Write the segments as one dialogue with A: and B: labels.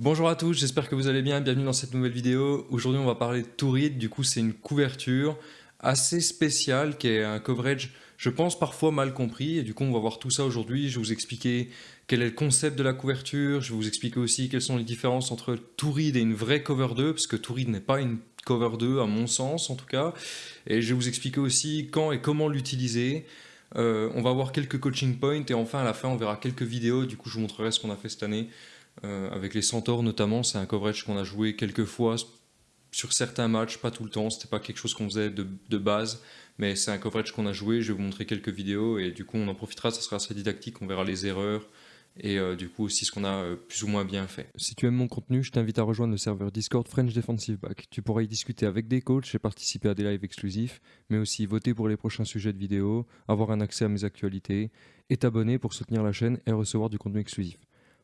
A: Bonjour à tous, j'espère que vous allez bien, bienvenue dans cette nouvelle vidéo. Aujourd'hui on va parler de Tourid, du coup c'est une couverture assez spéciale qui est un coverage je pense parfois mal compris et du coup on va voir tout ça aujourd'hui. Je vais vous expliquer quel est le concept de la couverture, je vais vous expliquer aussi quelles sont les différences entre Tourid et une vraie cover 2 parce que Tourid n'est pas une cover 2 à mon sens en tout cas et je vais vous expliquer aussi quand et comment l'utiliser. Euh, on va voir quelques coaching points et enfin à la fin on verra quelques vidéos, du coup je vous montrerai ce qu'on a fait cette année avec les Centaures notamment, c'est un coverage qu'on a joué quelques fois sur certains matchs, pas tout le temps, c'était pas quelque chose qu'on faisait de, base, mais c'est un coverage qu'on a joué, je vais vous montrer quelques vidéos et du coup on en profitera, ça sera assez didactique, on verra les erreurs et euh, du coup aussi ce qu'on a euh, plus ou moins bien fait. Si tu aimes mon contenu, je t'invite à rejoindre le serveur Discord French Defensive Back. Tu pourras y discuter avec des coachs et participer à des lives exclusifs, mais aussi voter pour les prochains sujets de vidéos, avoir un accès à mes actualités et t'abonner pour soutenir la chaîne et recevoir du contenu exclusif.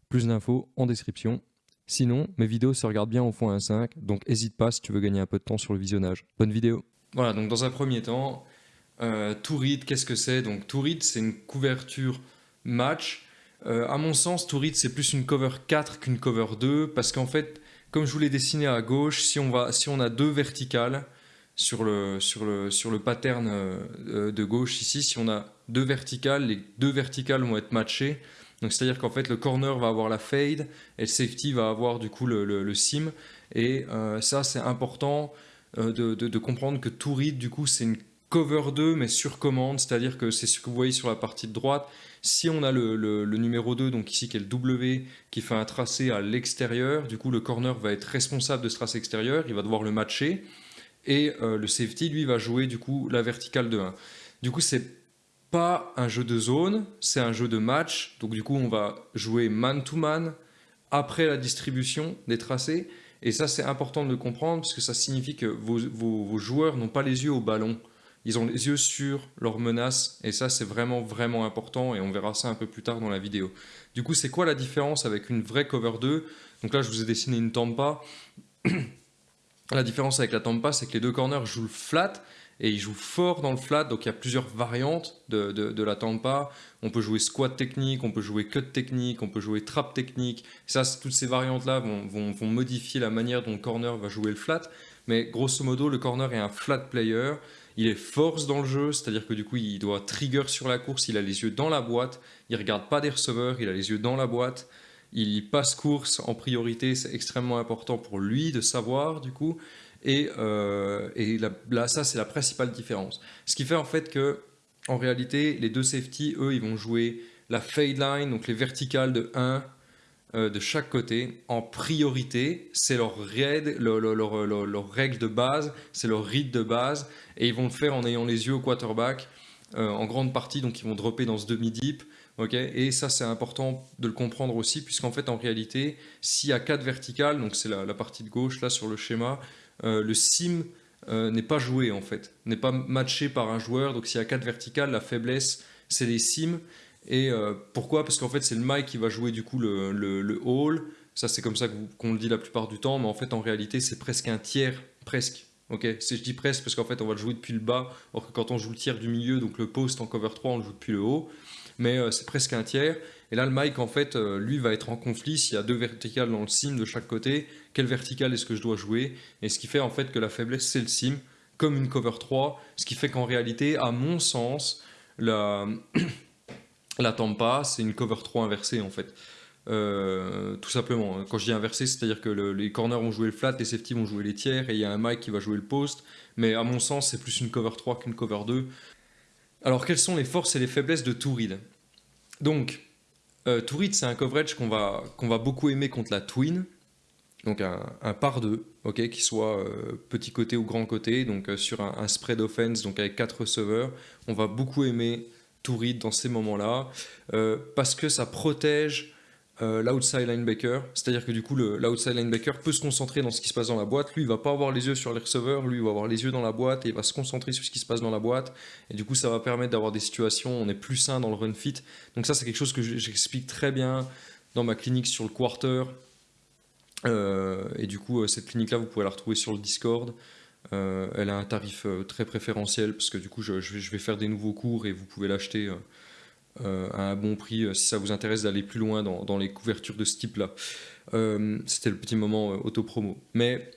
A: Plus d'infos en description. Sinon, mes vidéos se regardent bien au fond 1.5, donc n'hésite pas si tu veux gagner un peu de temps sur le visionnage. Bonne vidéo Voilà, donc dans un premier temps, euh, Tourid, qu'est-ce que c'est? Donc Tourid, c'est une couverture match. Euh, à mon sens, Tourid, c'est plus une cover 4 qu'une cover 2, parce qu'en fait, comme je vous l'ai dessiné à gauche, si on, va, si on a deux verticales sur le, sur le, sur le pattern euh, de gauche ici, si on a deux verticales, les deux verticales vont être matchées, c'est-à-dire qu'en fait le corner va avoir la fade et le safety va avoir du coup le, sim. Et euh, ça c'est important euh, de, comprendre que tout read du coup c'est une cover 2 mais sur commande, c'est-à-dire que c'est ce que vous voyez sur la partie de droite. Si on a le, numéro 2, donc ici qui est le W, qui fait un tracé à l'extérieur, du coup le corner va être responsable de ce tracé extérieur, il va devoir le matcher, et euh, le safety lui va jouer du coup la verticale de 1. Du coup c'est pas un jeu de zone, c'est un jeu de match. Donc du coup, on va jouer man-to-man après la distribution des tracés. Et ça, c'est important de le comprendre parce que ça signifie que vos, joueurs n'ont pas les yeux au ballon. Ils ont les yeux sur leur menace et ça, c'est vraiment, vraiment important et on verra ça un peu plus tard dans la vidéo. Du coup, c'est quoi la différence avec une vraie cover 2 Donc là, je vous ai dessiné une tampa. la différence avec la tampa, c'est que les deux corners jouent flat et il joue fort dans le flat, donc il y a plusieurs variantes de, la tampa. On peut jouer squat technique, on peut jouer cut technique, on peut jouer trap technique. Ça, toutes ces variantes-là vont, modifier la manière dont le corner va jouer le flat. Mais grosso modo, le corner est un flat player. Il est force dans le jeu, c'est-à-dire que du coup, il doit trigger sur la course, il a les yeux dans la boîte, il regarde pas des receveurs, il a les yeux dans la boîte. Il passe course en priorité, c'est extrêmement important pour lui de savoir du coup. Et, euh, là, ça, c'est la principale différence. Ce qui fait en fait que, en réalité, les deux safety, eux, ils vont jouer la fade line, donc les verticales de 1 euh, de chaque côté, en priorité. C'est leur, leur, règle de base, c'est leur read de base, et ils vont le faire en ayant les yeux au quarterback, euh, en grande partie, donc ils vont dropper dans ce demi-deep. et ça, c'est important de le comprendre aussi, puisqu'en fait, en réalité, s'il y a 4 verticales, donc c'est la, partie de gauche là sur le schéma, le sim euh, n'est pas joué en fait, n'est pas matché par un joueur. Donc s'il y a 4 verticales, la faiblesse c'est les sims. Et euh, pourquoi? Parce qu'en fait c'est le Mike qui va jouer du coup le, le, hall. Ça c'est comme ça qu'on le dit la plupart du temps, mais en fait en réalité c'est presque un tiers, presque. Ok, je dis presque parce qu'en fait on va le jouer depuis le bas, alors que quand on joue le tiers du milieu, donc le post en cover 3, on le joue depuis le haut mais euh, c'est presque un tiers. Et là, le Mike, en fait, euh, lui va être en conflit s'il y a deux verticales dans le sim de chaque côté. Quelle verticale est-ce que je dois jouer Et ce qui fait en fait que la faiblesse, c'est le sim, comme une cover 3. Ce qui fait qu'en réalité, à mon sens, la, la Tampa, c'est une cover 3 inversée en fait. Euh, tout simplement. Quand je dis inversé, c'est-à-dire que les corners vont jouer le flat, les safety vont jouer les tiers, et il y a un Mike qui va jouer le post. Mais à mon sens, c'est plus une cover 3 qu'une cover 2. Alors, quelles sont les forces et les faiblesses de Tourid Donc, euh, Tourid, c'est un coverage qu'on va, qu'on va beaucoup aimer contre la Twin, donc un, par deux, ok, qui soit euh, petit côté ou grand côté, donc euh, sur un, spread offense, donc avec quatre receveurs. On va beaucoup aimer Tourid dans ces moments-là, parce que ça protège euh, l'outside linebacker, c'est-à-dire que du coup l'outside linebacker peut se concentrer dans ce qui se passe dans la boîte, lui il va pas avoir les yeux sur les receveurs, lui il va avoir les yeux dans la boîte et il va se concentrer sur ce qui se passe dans la boîte. Et du coup ça va permettre d'avoir des situations on est plus sain dans le run fit. Donc ça c'est quelque chose que j'explique très bien dans ma clinique sur le quarter. euh, et du coup euh, cette clinique là vous pouvez la retrouver sur le Discord. elle a un tarif très préférentiel parce que du coup je, je, vais faire des nouveaux cours et vous pouvez l'acheter à un bon prix si ça vous intéresse d'aller plus loin dans, les couvertures de ce type-là. C'était le petit moment auto-promo. Mais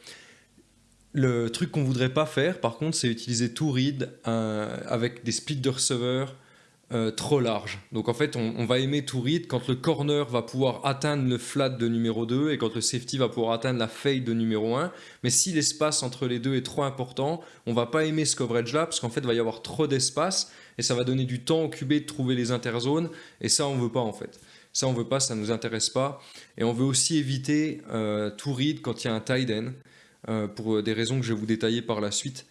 A: le truc qu'on voudrait pas faire, par contre, c'est utiliser tout read avec des splits de receveurs euh, trop large. Donc en fait, on, va aimer tout read quand le corner va pouvoir atteindre le flat de numéro 2 et quand le safety va pouvoir atteindre la fade de numéro 1. Mais si l'espace entre les deux est trop important, on va pas aimer ce coverage-là parce qu'en fait, il va y avoir trop d'espace et ça va donner du temps au QB de trouver les interzones et ça, on veut pas en fait. Ça, on veut pas, ça nous intéresse pas. Et on veut aussi éviter euh, tout read quand il y a un tight end euh, pour des raisons que je vais vous détailler par la suite.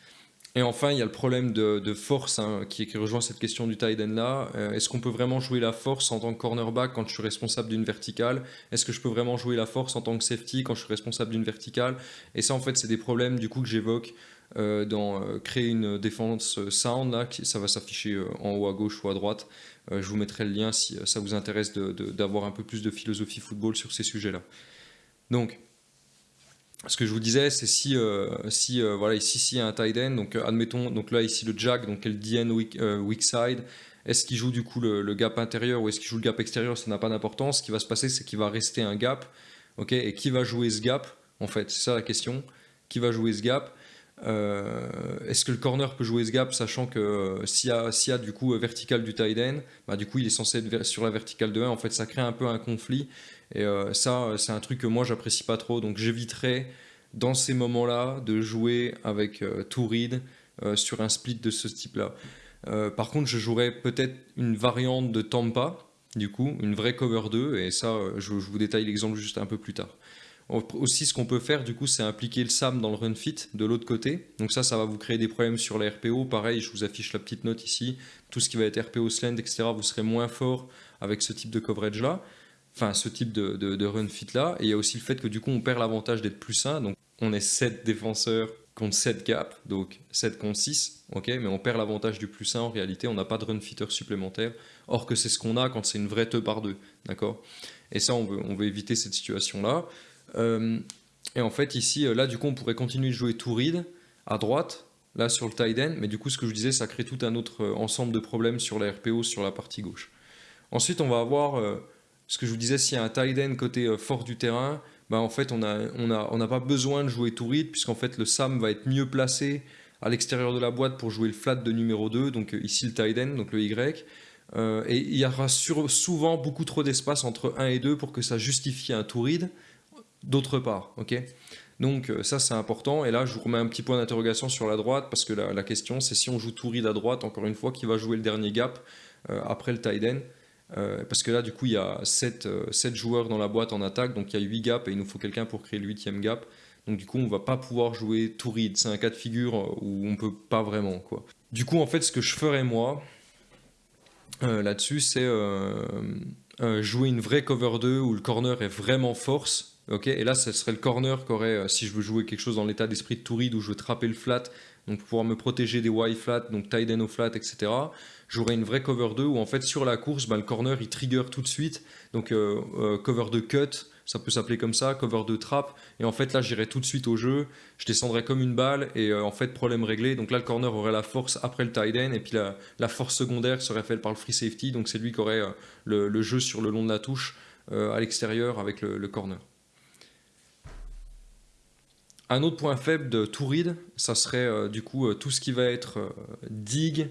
A: Et enfin, il y a le problème de, force hein, qui, rejoint cette question du tight end là. Euh, est-ce qu'on peut vraiment jouer la force en tant que cornerback quand je suis responsable d'une verticale? Est-ce que je peux vraiment jouer la force en tant que safety quand je suis responsable d'une verticale? Et ça, en fait, c'est des problèmes du coup que j'évoque euh, dans euh, créer une défense sound. Là, ça va s'afficher en haut à gauche ou à droite. je vous mettrai le lien si ça vous intéresse d'avoir un peu plus de philosophie football sur ces sujets-là. Donc, ce que je vous disais, c'est si, euh, si euh, voilà, ici, il y a un tight end, donc euh, admettons, donc là, ici, le jack, donc le DN weak, weak side, est-ce qu'il joue du coup le, gap intérieur ou est-ce qu'il joue le gap extérieur, ça n'a pas d'importance. Ce qui va se passer, c'est qu'il va rester un gap, ok, et qui va jouer ce gap, en fait, c'est ça la question, qui va jouer ce gap? Est-ce que le corner peut jouer ce gap, sachant que s'il y, a du coup vertical du tight end, bah, du coup, il est censé être sur la verticale de 1, en fait, ça crée un peu un conflit, et euh, ça, c'est un truc que moi, j'apprécie pas trop. Donc, j'éviterai dans ces moments-là de jouer avec euh, tout read euh, sur un split de ce type-là. par contre, je jouerais peut-être une variante de Tampa, du coup, une vraie cover 2, et ça, je, vous détaille l'exemple juste un peu plus tard. Aussi, ce qu'on peut faire, du coup, c'est impliquer le SAM dans le run fit de l'autre côté. Donc ça, ça va vous créer des problèmes sur les RPO. Pareil, je vous affiche la petite note ici. Tout ce qui va être RPO slant, etc., vous serez moins fort avec ce type de coverage-là enfin ce type de, run fit là. Et il y a aussi le fait que du coup on perd l'avantage d'être plus sain. Donc on est 7 défenseurs contre 7 gaps, donc 7 contre 6, ok, mais on perd l'avantage du plus sain en réalité, on n'a pas de run fitter supplémentaire, or que c'est ce qu'on a quand c'est une vraie 2 par 2, d'accord Et ça, on veut, on veut éviter cette situation-là. Euh, et en fait, ici, euh, là, du coup, on pourrait continuer de jouer tout read à droite, là sur le tight end, mais du coup, ce que je disais, ça crée tout un autre euh, ensemble de problèmes sur la RPO sur la partie gauche. Ensuite, on va avoir ce que je vous disais, s'il y a un tight end côté fort du terrain, bah en fait, on n'a on a, on pas besoin de jouer tout read, puisqu'en fait, le SAM va être mieux placé à l'extérieur de la boîte pour jouer le flat de numéro 2, donc ici le tight end, donc le Y. Et il y aura souvent beaucoup trop d'espace entre 1 et 2 pour que ça justifie un tout read d'autre part. ok? Donc ça c'est important et là je vous remets un petit point d'interrogation sur la droite parce que la, question c'est si on joue tout à droite encore une fois qui va jouer le dernier gap après le tight end euh, parce que là, du coup, il y a 7, euh, joueurs dans la boîte en attaque, donc il y a 8 gaps et il nous faut quelqu'un pour créer le 8 gap. Donc du coup, on va pas pouvoir jouer tout. C'est un cas de figure euh, où on peut pas vraiment. Quoi. Du coup, en fait, ce que je ferais moi là-dessus, c'est jouer une vraie cover 2 où le corner est vraiment force. Ok et là, ce serait le corner qu'aurait, si je veux jouer quelque chose dans l'état d'esprit de tout read où je veux trapper le flat, donc pouvoir me protéger des Y flat, donc tight end au flat, etc j'aurai une vraie cover 2 où en fait sur la course, bah, le corner il trigger tout de suite. Donc euh, euh, cover de cut, ça peut s'appeler comme ça, cover de trap. Et en fait là j'irai tout de suite au jeu, je descendrai comme une balle et euh, en fait problème réglé. Donc là le corner aurait la force après le tight end et puis la, force secondaire serait faite par le free safety. Donc c'est lui qui aurait le, jeu sur le long de la touche à l'extérieur avec le, corner. Un autre point faible de tout read, ça serait du coup tout ce qui va être dig,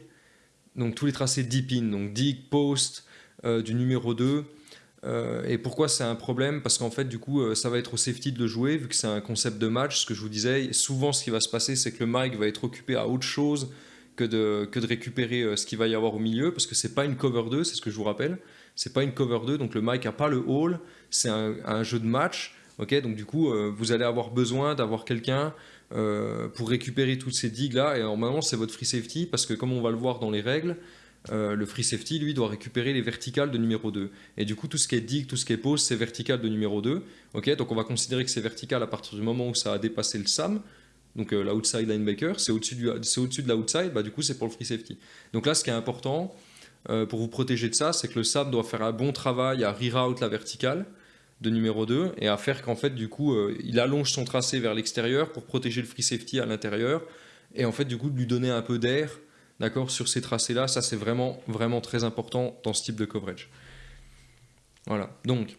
A: donc tous les tracés deep in, donc dig, post, euh, du numéro 2. Euh, et pourquoi c'est un problème? Parce qu'en fait, du coup, euh, ça va être au safety de le jouer, vu que c'est un concept de match. Ce que je vous disais, souvent, ce qui va se passer, c'est que le mic va être occupé à autre chose que de, récupérer ce qu'il va y avoir au milieu, parce que c'est pas une cover 2, c'est ce que je vous rappelle. C'est pas une cover 2, donc le mic a pas le hall, c'est un, jeu de match. Ok donc du coup, vous allez avoir besoin d'avoir quelqu'un euh, pour récupérer toutes ces digues là et normalement c'est votre free safety parce que comme on va le voir dans les règles euh, le free safety lui doit récupérer les verticales de numéro 2 et du coup tout ce qui est digue, tout ce qui est pose c'est vertical de numéro 2 ok donc on va considérer que c'est vertical à partir du moment où ça a dépassé le SAM. Donc euh, l'outside linebacker c'est au-dessus au de l'outside bah, du coup c'est pour le free safety. Donc là ce qui est important pour vous protéger de ça c'est que le SAM doit faire un bon travail à reroute la verticale de numéro 2 et à faire qu'en fait du coup euh, il allonge son tracé vers l'extérieur pour protéger le free safety à l'intérieur et en fait du coup de lui donner un peu d'air d'accord, sur ces tracés-là. Ça, c'est vraiment, vraiment très important dans ce type de coverage. Voilà, donc,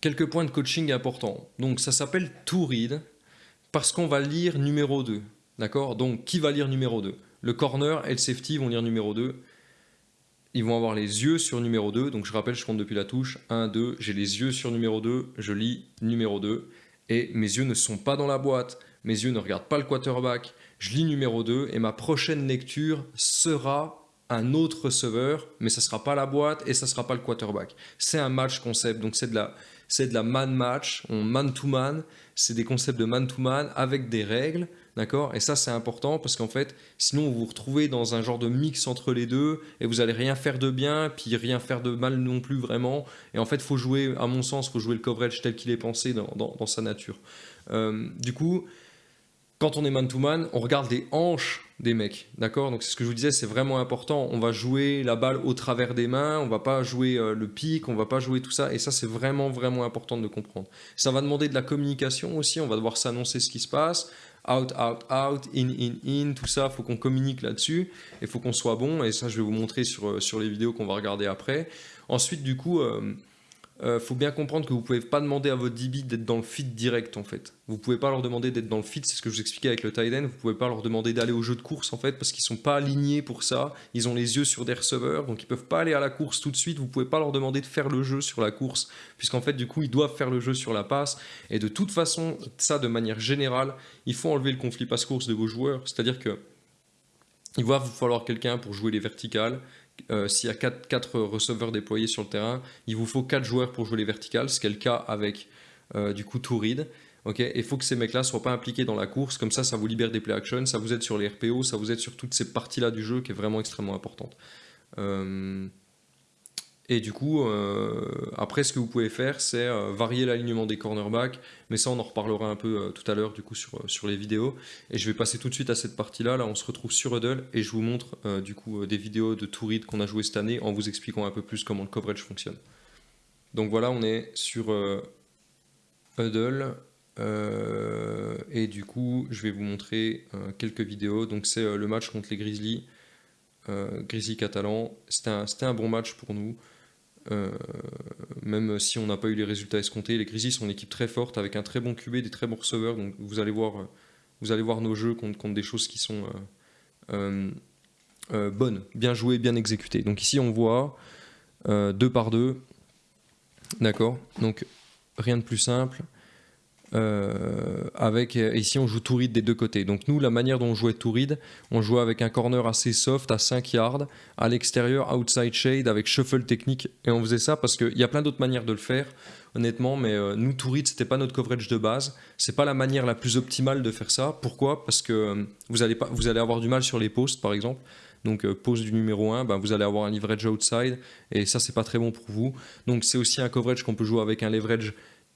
A: quelques points de coaching importants. Donc, ça s'appelle to read parce qu'on va lire numéro 2, d'accord? Donc, qui va lire numéro 2 Le corner et le safety vont lire numéro 2. Ils vont avoir les yeux sur numéro 2. Donc, je rappelle, je compte depuis la touche. 1, 2, j'ai les yeux sur numéro 2, je lis numéro 2. Et mes yeux ne sont pas dans la boîte, mes yeux ne regardent pas le quarterback, je lis numéro 2 et ma prochaine lecture sera un autre receveur, mais ça ne sera pas la boîte et ça ne sera pas le quarterback. C'est un match concept, donc c'est de la, c'est de la man match, on man to man, c'est des concepts de man to man avec des règles, d'accord? Et ça c'est important parce qu'en fait, sinon vous vous retrouvez dans un genre de mix entre les deux et vous allez rien faire de bien, puis rien faire de mal non plus vraiment. Et en fait, faut jouer, à mon sens, faut jouer le coverage tel qu'il est pensé dans, sa nature. Euh, du coup, quand on est man-to-man, on regarde les hanches des mecs, d'accord? Donc c'est ce que je vous disais, c'est vraiment important. On va jouer la balle au travers des mains, on va pas jouer euh, le pic, on va pas jouer tout ça, et ça c'est vraiment vraiment important de comprendre. Ça va demander de la communication aussi, on va devoir s'annoncer ce qui se passe, out, out, out, in, in, in, tout ça, faut qu'on communique là-dessus, et faut qu'on soit bon, et ça je vais vous montrer sur, euh, sur les vidéos qu'on va regarder après. Ensuite du coup... Euh, euh, faut bien comprendre que vous pouvez pas demander à votre DB d'être dans le feed direct en fait. Vous pouvez pas leur demander d'être dans le feed, c'est ce que je vous expliquais avec le tight end. Vous pouvez pas leur demander d'aller au jeu de course en fait parce qu'ils sont pas alignés pour ça. Ils ont les yeux sur des receveurs donc ils peuvent pas aller à la course tout de suite. Vous pouvez pas leur demander de faire le jeu sur la course puisqu'en fait du coup ils doivent faire le jeu sur la passe. Et de toute façon, ça de manière générale, il faut enlever le conflit passe-course de vos joueurs. C'est-à-dire que il va vous falloir quelqu'un pour jouer les verticales, euh, s'il y a 4, receveurs déployés sur le terrain, il vous faut 4 joueurs pour jouer les verticales, ce qui est le cas avec euh, du coup Tourid. il faut que ces mecs-là ne soient pas impliqués dans la course, comme ça, ça vous libère des play action, ça vous aide sur les RPO, ça vous aide sur toutes ces parties-là du jeu qui est vraiment extrêmement importante. Euh, et du coup, euh, après, ce que vous pouvez faire, c'est euh, varier l'alignement des cornerbacks, mais ça, on en reparlera un peu euh, tout à l'heure, du coup, sur, sur les vidéos. Et je vais passer tout de suite à cette partie-là. Là, on se retrouve sur Huddle, et je vous montre, du coup, des vidéos de Tourid qu'on a joué cette année, en vous expliquant un peu plus comment le coverage fonctionne. Donc voilà, on est sur Huddle, et du coup, je vais vous montrer quelques vidéos. Donc c'est le match contre les Grizzlies, Grizzlies catalans. C'était un, un bon match pour nous. Euh, même si on n'a pas eu les résultats escomptés, les Grizzlies sont une équipe très forte avec un très bon QB, des très bons receveurs. Donc vous allez voir, euh, vous allez voir nos jeux contre, des choses qui sont euh, bonnes, bien jouées, bien exécutées. Donc ici on voit deux par deux, d'accord. Donc rien de plus simple. Euh, avec, ici on joue tout read des deux côtés. Donc nous, la manière dont on jouait tout read, on jouait avec un corner assez soft à 5 yards, à l'extérieur, outside shade, avec shuffle technique. Et on faisait ça parce qu'il y a plein d'autres manières de le faire, honnêtement, mais euh, nous, tout read, c'était pas notre coverage de base. C'est pas la manière la plus optimale de faire ça. Pourquoi? Parce que euh, vous, allez pas, vous allez avoir du mal sur les posts, par exemple. Donc post du numéro 1, ben, vous allez avoir un leverage outside, et ça, c'est pas très bon pour vous. Donc c'est aussi un coverage qu'on peut jouer avec un leverage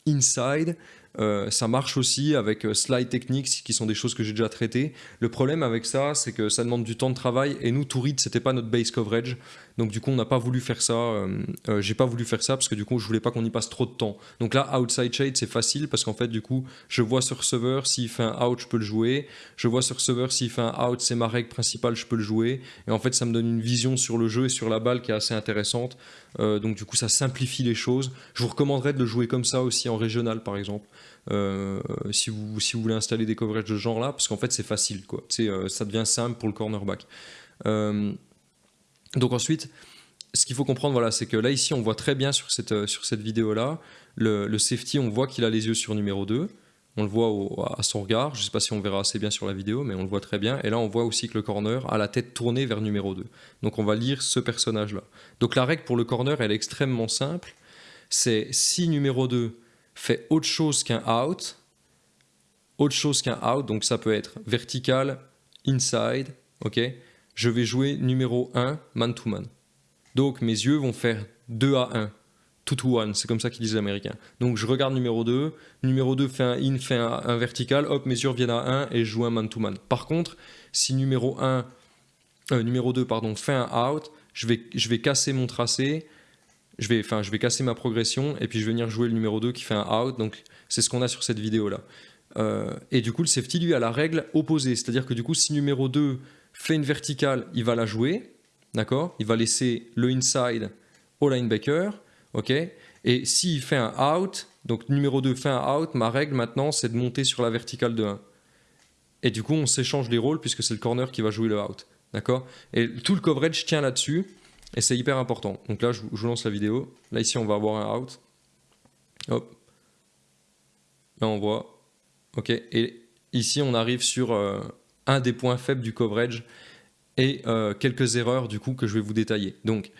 A: inside. Euh, ça marche aussi avec euh, slide techniques qui sont des choses que j'ai déjà traitées. Le problème avec ça, c'est que ça demande du temps de travail et nous, tout read, c'était pas notre base coverage. Donc du coup, on n'a pas voulu faire ça. Euh, j'ai pas voulu faire ça parce que du coup, je voulais pas qu'on y passe trop de temps. Donc là, outside shade, c'est facile parce qu'en fait, du coup, je vois ce receveur, s'il fait un out, je peux le jouer. Je vois ce receveur, s'il fait un out, c'est ma règle principale, je peux le jouer. Et en fait, ça me donne une vision sur le jeu et sur la balle qui est assez intéressante. donc du coup, ça simplifie les choses. Je vous recommanderais de le jouer comme ça aussi en régional, par exemple. Euh, si, vous, si vous voulez installer des coverages de ce genre là, parce qu'en fait c'est facile, quoi. Euh, ça devient simple pour le cornerback. Euh, donc ensuite, ce qu'il faut comprendre, voilà, c'est que là ici on voit très bien sur cette, sur cette vidéo là, le, safety on voit qu'il a les yeux sur numéro 2, on le voit à son regard, je ne sais pas si on verra assez bien sur la vidéo, mais on le voit très bien. Et là, on voit aussi que le corner a la tête tournée vers numéro 2. Donc on va lire ce personnage-là. Donc la règle pour le corner, elle est extrêmement simple. C'est si numéro 2 fait autre chose qu'un out, autre chose qu'un out, donc ça peut être vertical, inside, ok? Je vais jouer numéro 1, man-to-man. Donc mes yeux vont faire 2 à 1, 2 to 1, c'est comme ça qu'ils disent les Américains. Donc je regarde numéro 2, numéro 2 fait un in, fait un, vertical, hop, mes yeux reviennent à 1 et je joue un man-to-man. Par contre, si numéro 1, euh, numéro 2 pardon, fait un out, je vais, casser mon tracé, je vais, enfin, je vais casser ma progression et puis je vais venir jouer le numéro 2 qui fait un out. Donc c'est ce qu'on a sur cette vidéo là. Euh, et du coup, le safety lui a la règle opposée, c'est-à-dire que du coup, si numéro 2 fait une verticale, il va la jouer, d'accord? Il va laisser le inside au linebacker, ok? Et s'il fait un out, donc numéro 2 fait un out, ma règle maintenant c'est de monter sur la verticale de 1. Et du coup on s'échange les rôles puisque c'est le corner qui va jouer le out, d'accord? Et tout le coverage tient là-dessus, et c'est hyper important. Donc là je vous lance la vidéo, là ici on va avoir un out, hop, là on voit, ok. Et ici on arrive sur euh, un des points faibles du coverage, et euh, quelques erreurs du coup que je vais vous détailler. Donc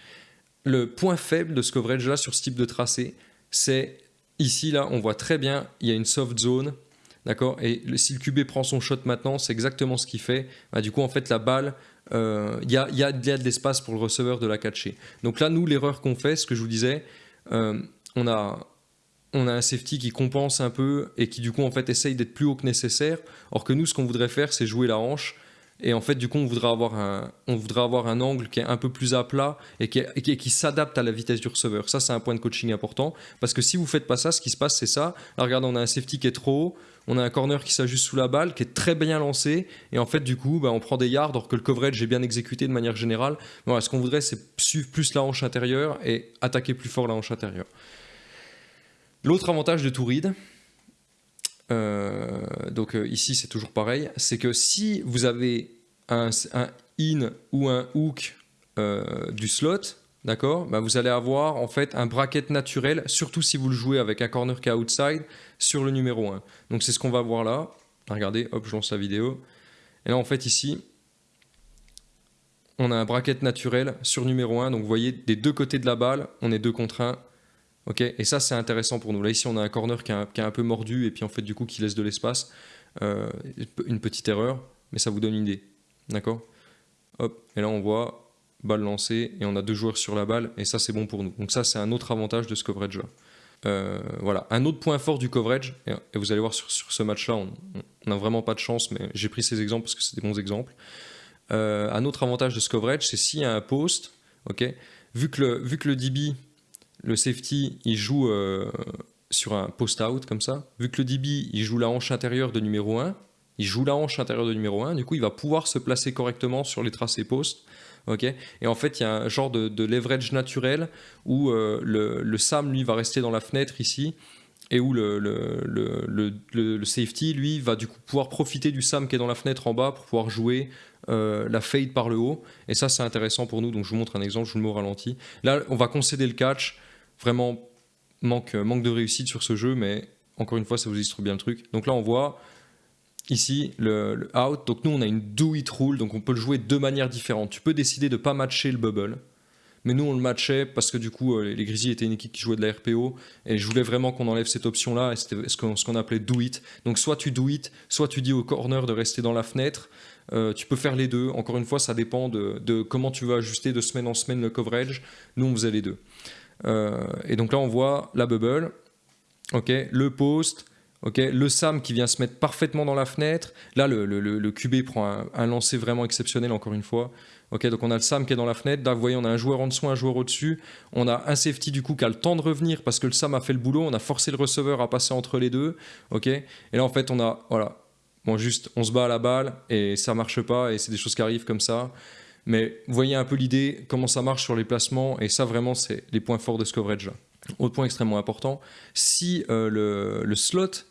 A: le point faible de ce coverage là sur ce type de tracé, c'est ici là on voit très bien il y a une soft zone, d'accord Et si le QB prend son shot maintenant, c'est exactement ce qu'il fait. Bah, du coup en fait la balle, euh, il y, a, y, a, de l'espace pour le receveur de la catcher. Donc là nous l'erreur qu'on fait, ce que je vous disais, euh, on a on a un safety qui compense un peu et qui du coup en fait essaye d'être plus haut que nécessaire. Or que nous ce qu'on voudrait faire c'est jouer la hanche et en fait, du coup, on voudrait avoir un, on voudrait avoir un angle qui est un peu plus à plat et qui, qui, s'adapte à la vitesse du receveur. Ça, c'est un point de coaching important. Parce que si vous faites pas ça, ce qui se passe, c'est ça. Là, regardez, on a un safety qui est trop haut. On a un corner qui s'ajuste sous la balle, qui est très bien lancé. Et en fait, du coup, bah, on prend des yards alors que le coverage est bien exécuté de manière générale. Voilà, ce qu'on voudrait, c'est suivre plus la hanche intérieure et attaquer plus fort la hanche intérieure. L'autre avantage de Touride, euh, donc euh, ici c'est toujours pareil, c'est que si vous avez un, in ou un hook euh, du slot, d'accord bah Vous allez avoir en fait un bracket naturel, surtout si vous le jouez avec un corner qui outside, sur le numéro 1. Donc c'est ce qu'on va voir là. Regardez, hop, je lance la vidéo. Et là en fait ici, on a un bracket naturel sur numéro 1. Donc vous voyez, des deux côtés de la balle, on est deux contre 1. Ok et ça c'est intéressant pour nous. Là ici on a un corner qui est un, peu mordu et puis en fait du coup qui laisse de l'espace. Euh, une petite erreur, mais ça vous donne une idée. D'accord? Hop, et là on voit balle lancée et on a deux joueurs sur la balle et ça c'est bon pour nous. Donc ça c'est un autre avantage de ce coverage là. Euh, voilà, un autre point fort du coverage, et, vous allez voir sur, ce match-là, on n'a vraiment pas de chance, mais j'ai pris ces exemples parce que c'est des bons exemples. Euh, un autre avantage de ce coverage, c'est s'il y a un post, ok, vu que le, vu que le DB, le safety, il joue euh, sur un post-out comme ça, vu que le DB, il joue la hanche intérieure de numéro 1, il joue la hanche intérieure de numéro 1, du coup il va pouvoir se placer correctement sur les tracés post. et en fait il y a un genre de, leverage naturel où euh, le, SAM lui va rester dans la fenêtre ici et où le, le, safety lui va du coup pouvoir profiter du SAM qui est dans la fenêtre en bas pour pouvoir jouer euh, la fade par le haut. Et ça c'est intéressant pour nous. Donc je vous montre un exemple, je vous le mets au ralenti. Là on va concéder le catch, vraiment manque, manque de réussite sur ce jeu mais encore une fois ça vous illustre bien le truc. Donc là on voit ici le, out. Donc nous on a une do it rule, donc on peut le jouer de manières différentes. Tu peux décider de ne pas matcher le bubble, mais nous on le matchait parce que du coup euh, les Grizzlies étaient une équipe qui jouait de la RPO et je voulais vraiment qu'on enlève cette option là et c'était ce qu'on appelait do it. Donc soit tu do it, soit tu dis au corner de rester dans la fenêtre. Euh, tu peux faire les deux. Encore une fois, ça dépend de, comment tu vas ajuster de semaine en semaine le coverage. Nous on faisait les deux. Euh, et donc là on voit la bubble, ok, le post, le SAM qui vient se mettre parfaitement dans la fenêtre. Là, le, le, QB prend un, lancer vraiment exceptionnel, encore une fois. Ok, donc on a le SAM qui est dans la fenêtre. Là, vous voyez, on a un joueur en dessous, un joueur au-dessus. On a un safety du coup qui a le temps de revenir parce que le SAM a fait le boulot. On a forcé le receveur à passer entre les deux. Ok, et là, en fait, on a, voilà, bon, juste, on se bat à la balle et ça marche pas et c'est des choses qui arrivent comme ça. Mais voyez un peu l'idée, comment ça marche sur les placements. Et ça, vraiment, c'est les points forts de ce coverage-là. Autre point extrêmement important, si euh, le, le slot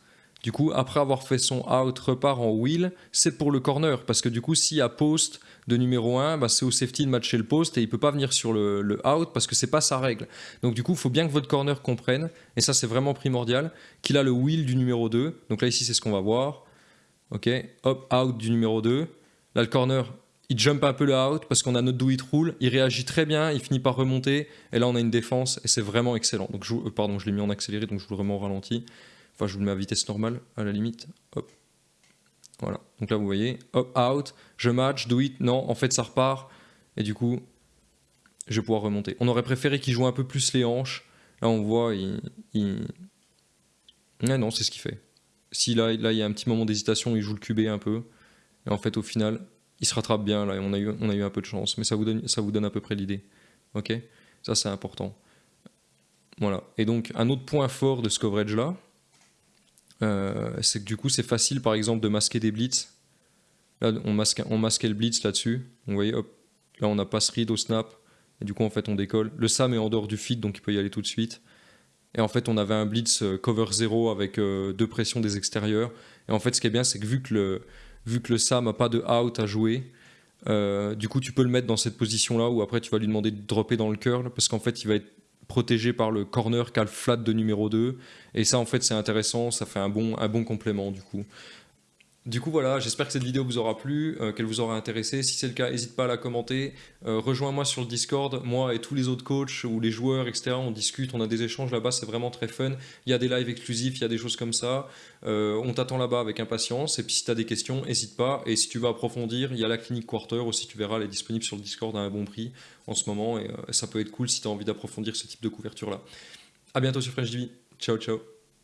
A: du coup, après avoir fait son out, repart en wheel, c'est pour le corner. Parce que du coup, s'il y a post de numéro 1, bah, c'est au safety de matcher le post et il peut pas venir sur le, out parce que c'est pas sa règle. Donc du coup, il faut bien que votre corner comprenne, et ça c'est vraiment primordial, qu'il a le wheel du numéro 2. Donc là, ici, c'est ce qu'on va voir. Ok, hop, out du numéro 2. Là, le corner, il jump un peu le out parce qu'on a notre do it rule. Il réagit très bien, il finit par remonter. Et là, on a une défense et c'est vraiment excellent. Donc, je, euh, pardon, je l'ai mis en accéléré, donc je vous le remets au ralenti. Enfin, je vous le mets à vitesse normale, à la limite. Hop. Voilà. Donc là, vous voyez, hop, out, je match, do it, non, en fait, ça repart. Et du coup, je vais pouvoir remonter. On aurait préféré qu'il joue un peu plus les hanches. Là, on voit, il... il... non, c'est ce qu'il fait. Si là, là, il y a un petit moment d'hésitation, il joue le QB un peu. Et en fait, au final, il se rattrape bien. Là, et on a eu, on a eu un peu de chance. Mais ça vous donne, ça vous donne à peu près l'idée. Ok? Ça, c'est important. Voilà. Et donc, un autre point fort de ce coverage-là, euh, c'est que du coup c'est facile par exemple de masquer des blitz. Là, on, masque, on masquait le blitz là-dessus. Vous voyez, hop, là, on a pass read au snap. Et du coup, en fait, on décolle. Le SAM est en dehors du feed, donc il peut y aller tout de suite. Et en fait, on avait un blitz euh, cover 0 avec euh, deux pressions des extérieurs. Et en fait, ce qui est bien, c'est que vu que le, vu que le SAM n'a pas de out à jouer, euh, du coup, tu peux le mettre dans cette position-là où après, tu vas lui demander de dropper dans le curl parce qu'en fait, il va être protégé par le corner qui a le flat de numéro 2. Et ça, en fait, c'est intéressant. Ça fait un bon, un bon complément, du coup. Du coup voilà, j'espère que cette vidéo vous aura plu, euh, qu'elle vous aura intéressé. Si c'est le cas, n'hésite pas à la commenter. Euh, rejoins-moi sur le Discord, moi et tous les autres coachs ou les joueurs, etc. On discute, on a des échanges là-bas, c'est vraiment très fun. Il y a des lives exclusifs, il y a des choses comme ça. Euh, on t'attend là-bas avec impatience. Et puis si tu as des questions, n'hésite pas. Et si tu veux approfondir, il y a la clinique Quarter aussi, tu verras, elle est disponible sur le Discord à un bon prix en ce moment. Et ça peut être cool si tu as envie d'approfondir ce type de couverture-là. A bientôt sur French TV. Ciao, ciao.